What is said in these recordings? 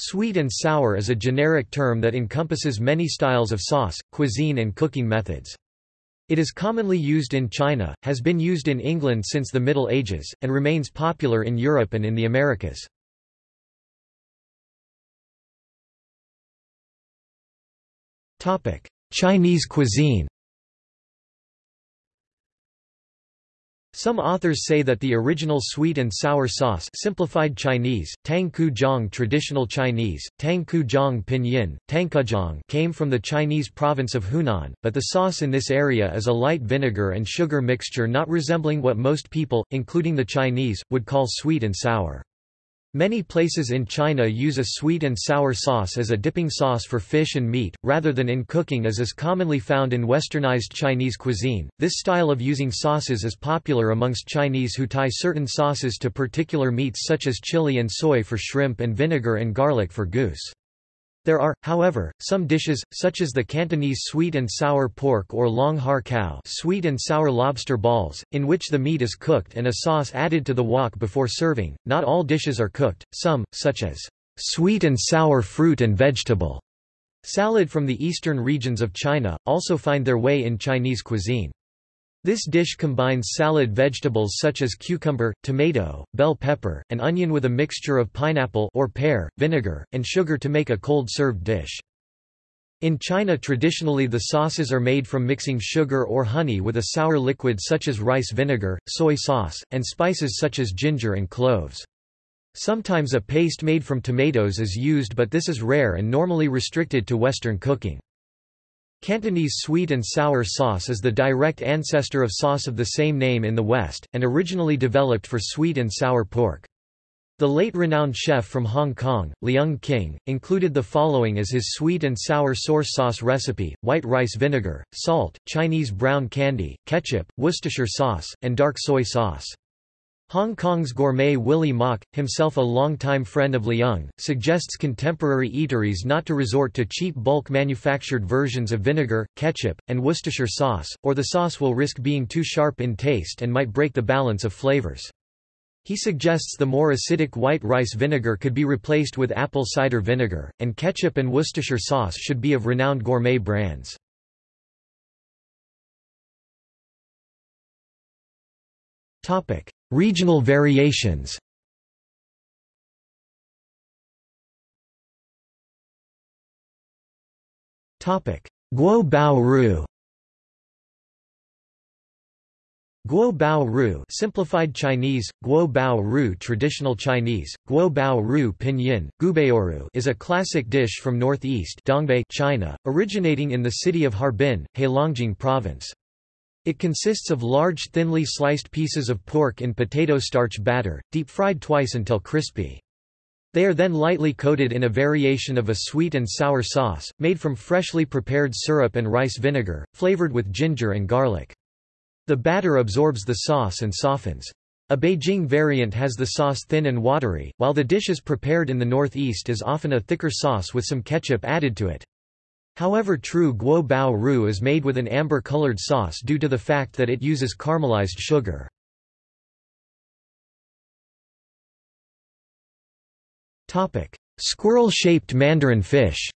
Sweet and sour is a generic term that encompasses many styles of sauce, cuisine and cooking methods. It is commonly used in China, has been used in England since the Middle Ages, and remains popular in Europe and in the Americas. Chinese cuisine Some authors say that the original sweet and sour sauce simplified Chinese, Tang Ku Jiang traditional Chinese, Tang Ku Jiang pinyin, Tangkujang came from the Chinese province of Hunan, but the sauce in this area is a light vinegar and sugar mixture not resembling what most people, including the Chinese, would call sweet and sour. Many places in China use a sweet and sour sauce as a dipping sauce for fish and meat, rather than in cooking as is commonly found in westernized Chinese cuisine. This style of using sauces is popular amongst Chinese who tie certain sauces to particular meats such as chili and soy for shrimp and vinegar and garlic for goose. There are, however, some dishes, such as the Cantonese sweet and sour pork or long har cow sweet and sour lobster balls, in which the meat is cooked and a sauce added to the wok before serving. Not all dishes are cooked, some, such as sweet and sour fruit and vegetable salad from the eastern regions of China, also find their way in Chinese cuisine. This dish combines salad vegetables such as cucumber, tomato, bell pepper, and onion with a mixture of pineapple or pear, vinegar, and sugar to make a cold-served dish. In China traditionally the sauces are made from mixing sugar or honey with a sour liquid such as rice vinegar, soy sauce, and spices such as ginger and cloves. Sometimes a paste made from tomatoes is used but this is rare and normally restricted to Western cooking. Cantonese sweet and sour sauce is the direct ancestor of sauce of the same name in the West, and originally developed for sweet and sour pork. The late renowned chef from Hong Kong, Leung King, included the following as his sweet and sour source sauce recipe, white rice vinegar, salt, Chinese brown candy, ketchup, Worcestershire sauce, and dark soy sauce. Hong Kong's gourmet Willie Mak, himself a longtime friend of Leung, suggests contemporary eateries not to resort to cheap bulk manufactured versions of vinegar, ketchup, and Worcestershire sauce, or the sauce will risk being too sharp in taste and might break the balance of flavors. He suggests the more acidic white rice vinegar could be replaced with apple cider vinegar, and ketchup and Worcestershire sauce should be of renowned gourmet brands. Topic: Regional variations. Guo Bao Ru. Guo Bao Ru simplified Chinese, Guo Bao Ru traditional Chinese, Guo Bao Ru pinyin, Gubaoru is a classic dish from northeast Dongbei China, originating in the city of Harbin, Heilongjiang province. It consists of large thinly sliced pieces of pork in potato starch batter, deep-fried twice until crispy. They are then lightly coated in a variation of a sweet and sour sauce, made from freshly prepared syrup and rice vinegar, flavored with ginger and garlic. The batter absorbs the sauce and softens. A Beijing variant has the sauce thin and watery, while the dish is prepared in the northeast is often a thicker sauce with some ketchup added to it. However true guo bao ru is made with an amber-colored sauce due to the fact that it uses caramelized sugar. Squirrel-shaped mandarin fish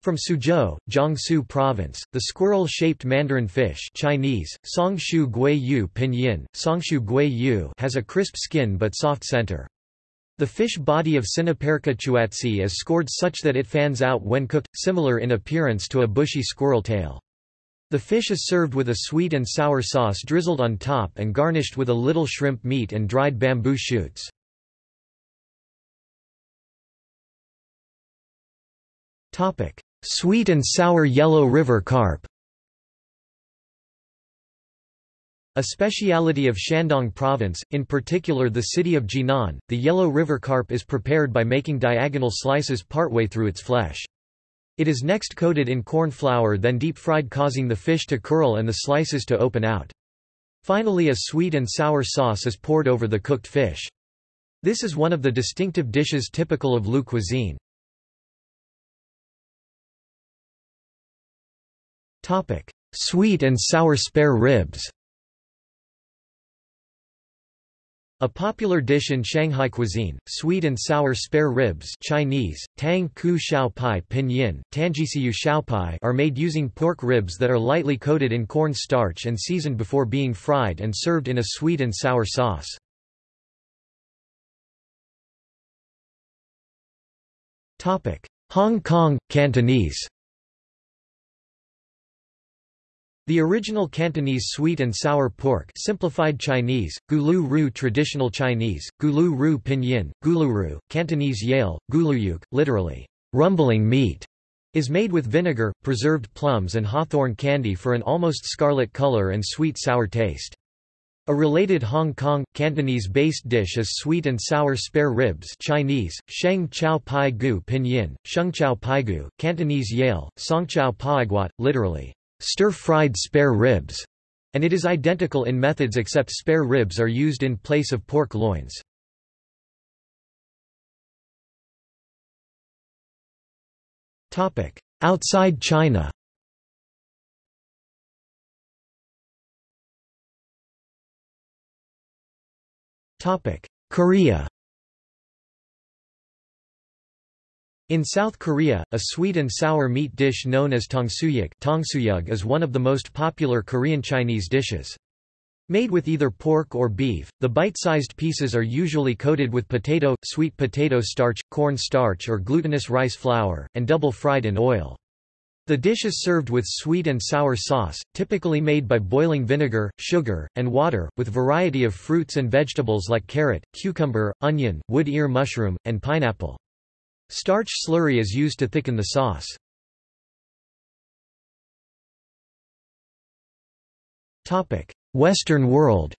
From Suzhou, Jiangsu Province, the squirrel-shaped mandarin fish Chinese, Songshu Gui Yu Pinyin, Songshu Gui Yu has a crisp skin but soft center. The fish body of Siniperca chuatsi is scored such that it fans out when cooked, similar in appearance to a bushy squirrel tail. The fish is served with a sweet and sour sauce drizzled on top and garnished with a little shrimp meat and dried bamboo shoots. Sweet and sour yellow river carp A speciality of Shandong province, in particular the city of Jinan, the yellow river carp is prepared by making diagonal slices partway through its flesh. It is next coated in corn flour then deep-fried causing the fish to curl and the slices to open out. Finally a sweet and sour sauce is poured over the cooked fish. This is one of the distinctive dishes typical of Lu cuisine. Sweet and sour spare ribs A popular dish in Shanghai cuisine, sweet and sour spare ribs Chinese, tang ku pai pinyin, tangisiu xiao pai are made using pork ribs that are lightly coated in corn starch and seasoned before being fried and served in a sweet and sour sauce. Hong Kong, Cantonese The original Cantonese sweet and sour pork simplified Chinese, gulu ru traditional Chinese, gulu ru pinyin, guluru, Cantonese yale, guluyuk, literally, rumbling meat, is made with vinegar, preserved plums and hawthorn candy for an almost scarlet color and sweet-sour taste. A related Hong Kong, Cantonese-based dish is sweet and sour spare ribs Chinese, sheng chow pai gu pinyin, sheng chao pai gu, Cantonese yale, song chow paiguat, literally, stir-fried spare ribs, and it is identical in methods except spare ribs are used in place of pork loins. Outside China. Korea In South Korea, a sweet and sour meat dish known as tongsuyuk is one of the most popular Korean Chinese dishes. Made with either pork or beef, the bite-sized pieces are usually coated with potato, sweet potato starch, corn starch or glutinous rice flour, and double-fried in oil. The dish is served with sweet and sour sauce, typically made by boiling vinegar, sugar, and water, with variety of fruits and vegetables like carrot, cucumber, onion, wood ear mushroom, and pineapple. Starch slurry is used to thicken the sauce. Western world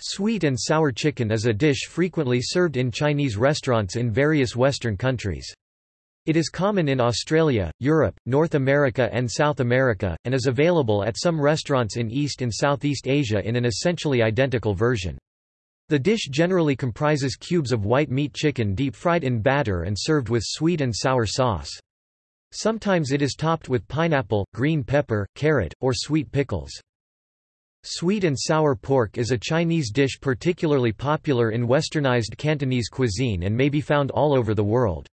Sweet and sour chicken is a dish frequently served in Chinese restaurants in various Western countries. It is common in Australia, Europe, North America and South America, and is available at some restaurants in East and Southeast Asia in an essentially identical version. The dish generally comprises cubes of white meat chicken deep-fried in batter and served with sweet and sour sauce. Sometimes it is topped with pineapple, green pepper, carrot, or sweet pickles. Sweet and sour pork is a Chinese dish particularly popular in westernized Cantonese cuisine and may be found all over the world.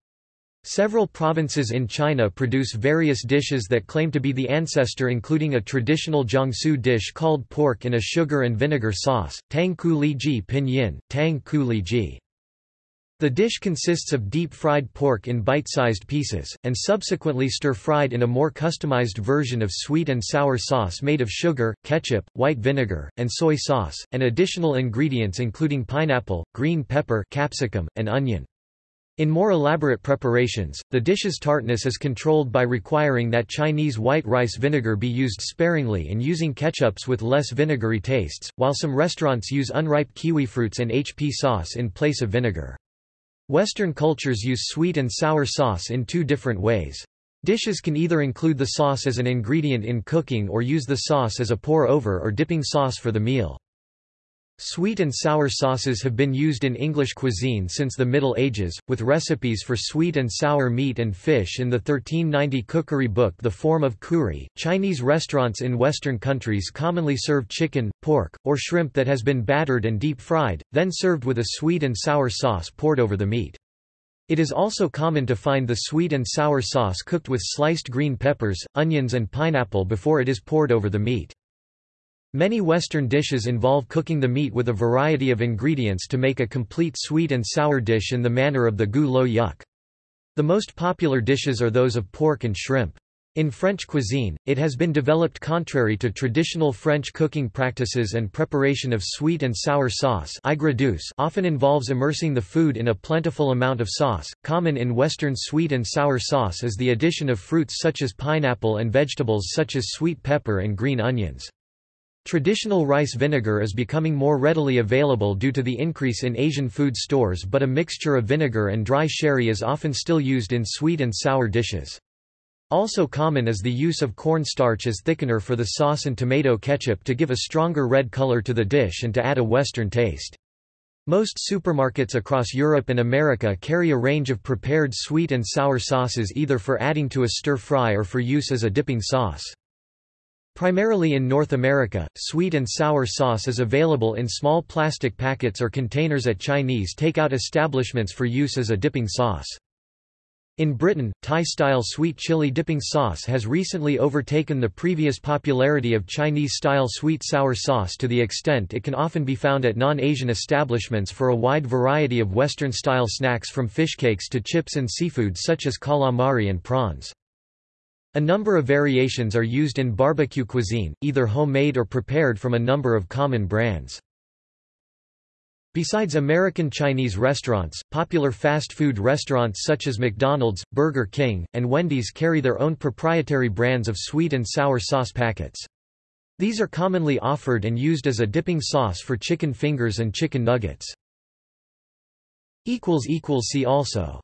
Several provinces in China produce various dishes that claim to be the ancestor including a traditional Jiangsu dish called pork in a sugar and vinegar sauce, tang ku li ji pinyin, tang ku li ji. The dish consists of deep-fried pork in bite-sized pieces, and subsequently stir-fried in a more customized version of sweet and sour sauce made of sugar, ketchup, white vinegar, and soy sauce, and additional ingredients including pineapple, green pepper capsicum, and onion. In more elaborate preparations, the dish's tartness is controlled by requiring that Chinese white rice vinegar be used sparingly and using ketchups with less vinegary tastes, while some restaurants use unripe kiwi fruits and HP sauce in place of vinegar. Western cultures use sweet and sour sauce in two different ways. Dishes can either include the sauce as an ingredient in cooking or use the sauce as a pour-over or dipping sauce for the meal. Sweet and sour sauces have been used in English cuisine since the Middle Ages, with recipes for sweet and sour meat and fish in the 1390 cookery book The Forme of Cury. Chinese restaurants in Western countries commonly serve chicken, pork, or shrimp that has been battered and deep fried, then served with a sweet and sour sauce poured over the meat. It is also common to find the sweet and sour sauce cooked with sliced green peppers, onions and pineapple before it is poured over the meat. Many Western dishes involve cooking the meat with a variety of ingredients to make a complete sweet and sour dish in the manner of the gu lo yuk. The most popular dishes are those of pork and shrimp. In French cuisine, it has been developed contrary to traditional French cooking practices and preparation of sweet and sour sauce often involves immersing the food in a plentiful amount of sauce. Common in Western sweet and sour sauce is the addition of fruits such as pineapple and vegetables such as sweet pepper and green onions. Traditional rice vinegar is becoming more readily available due to the increase in Asian food stores but a mixture of vinegar and dry sherry is often still used in sweet and sour dishes. Also common is the use of cornstarch as thickener for the sauce and tomato ketchup to give a stronger red color to the dish and to add a western taste. Most supermarkets across Europe and America carry a range of prepared sweet and sour sauces either for adding to a stir-fry or for use as a dipping sauce. Primarily in North America, sweet and sour sauce is available in small plastic packets or containers at Chinese takeout establishments for use as a dipping sauce. In Britain, Thai-style sweet chili dipping sauce has recently overtaken the previous popularity of Chinese-style sweet-sour sauce to the extent it can often be found at non-Asian establishments for a wide variety of Western-style snacks from fish cakes to chips and seafood such as calamari and prawns. A number of variations are used in barbecue cuisine, either homemade or prepared from a number of common brands. Besides American Chinese restaurants, popular fast food restaurants such as McDonald's, Burger King, and Wendy's carry their own proprietary brands of sweet and sour sauce packets. These are commonly offered and used as a dipping sauce for chicken fingers and chicken nuggets. See also